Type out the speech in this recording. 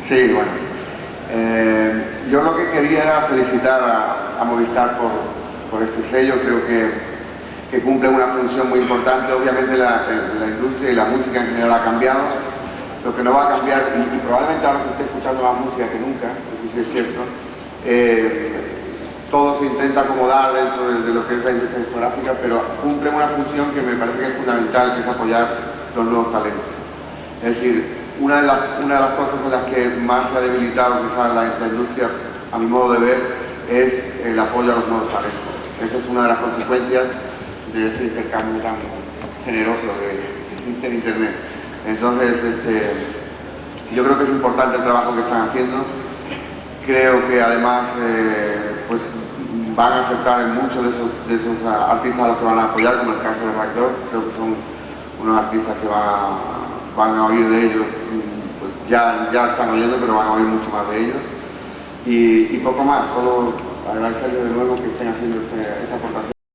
Sí, bueno. Eh, yo lo que quería era felicitar a, Movistar por, este sello, creo que, que, cumple una función muy importante. Obviamente la, industria y la música en general ha cambiado, lo que no va a cambiar, y, probablemente ahora se esté escuchando más música que nunca, eso sí es cierto, eh, todo se intenta acomodar dentro de, de, lo que es la industria discográfica, pero cumple una función que me parece que es fundamental, que es apoyar los nuevos talentos. Es decir, una de, las, una de las cosas en las que más se ha debilitado quizás la, industria, a mi modo de ver, es el apoyo a los nuevos talentos. Esa es una de las consecuencias de ese intercambio tan generoso que existe en Internet. Entonces, este, yo creo que es importante el trabajo que están haciendo. Creo que además eh, pues, van a aceptar en muchos de esos, de esos artistas a los que van a apoyar, como el caso de Rack Creo que son unos artistas que van a, van a oír de ellos, pues ya, ya están oyendo, pero van a oír mucho más de ellos. Y, y poco más, solo agradecerles de nuevo que estén haciendo este, esta aportación.